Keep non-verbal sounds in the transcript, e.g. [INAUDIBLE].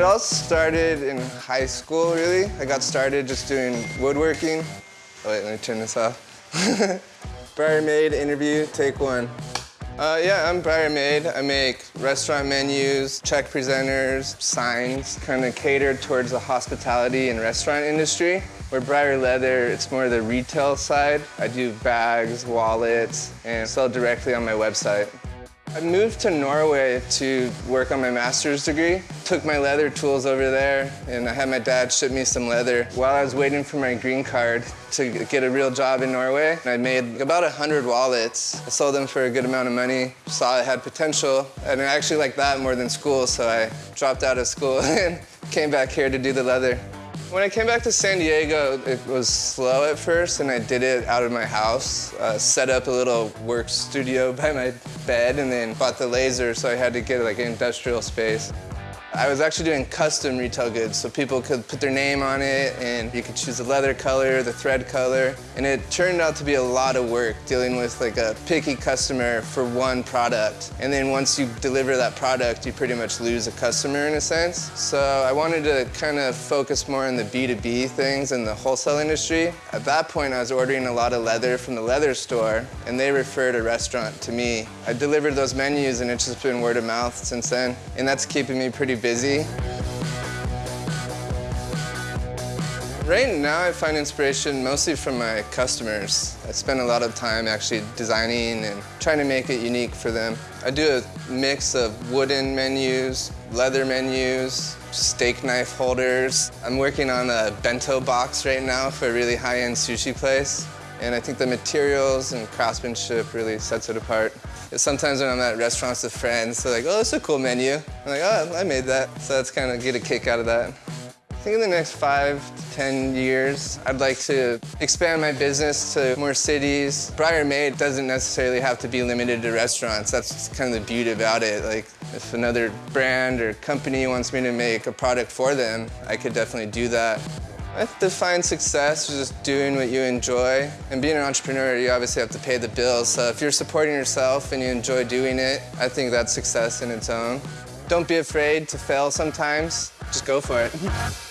it all started in high school, really. I got started just doing woodworking. Oh, wait, let me turn this off. [LAUGHS] Briar Made interview, take one. Uh, yeah, I'm Briar Made. I make restaurant menus, check presenters, signs, kind of catered towards the hospitality and restaurant industry. Where Briar Leather, it's more the retail side. I do bags, wallets, and sell directly on my website. I moved to Norway to work on my master's degree. Took my leather tools over there and I had my dad ship me some leather. While I was waiting for my green card to get a real job in Norway, I made about 100 wallets. I sold them for a good amount of money, saw it had potential, and I actually liked that more than school, so I dropped out of school [LAUGHS] and came back here to do the leather. When I came back to San Diego, it was slow at first, and I did it out of my house. Uh, set up a little work studio [LAUGHS] by my bed, and then bought the laser, so I had to get like an industrial space. I was actually doing custom retail goods, so people could put their name on it and you could choose the leather color, the thread color, and it turned out to be a lot of work dealing with like a picky customer for one product. And then once you deliver that product, you pretty much lose a customer in a sense. So I wanted to kind of focus more on the B2B things in the wholesale industry. At that point, I was ordering a lot of leather from the leather store, and they referred a restaurant to me. I delivered those menus, and it's just been word of mouth since then, and that's keeping me pretty busy. Right now I find inspiration mostly from my customers. I spend a lot of time actually designing and trying to make it unique for them. I do a mix of wooden menus, leather menus, steak knife holders. I'm working on a bento box right now for a really high-end sushi place. And I think the materials and craftsmanship really sets it apart. Sometimes when I'm at restaurants with friends, they're like, oh, that's a cool menu. I'm like, oh, I made that. So that's kind of get a kick out of that. I think in the next five to 10 years, I'd like to expand my business to more cities. Briar Made doesn't necessarily have to be limited to restaurants. That's kind of the beauty about it. Like, if another brand or company wants me to make a product for them, I could definitely do that. I define success as just doing what you enjoy. And being an entrepreneur, you obviously have to pay the bills. So if you're supporting yourself and you enjoy doing it, I think that's success in its own. Don't be afraid to fail sometimes. Just go for it. [LAUGHS]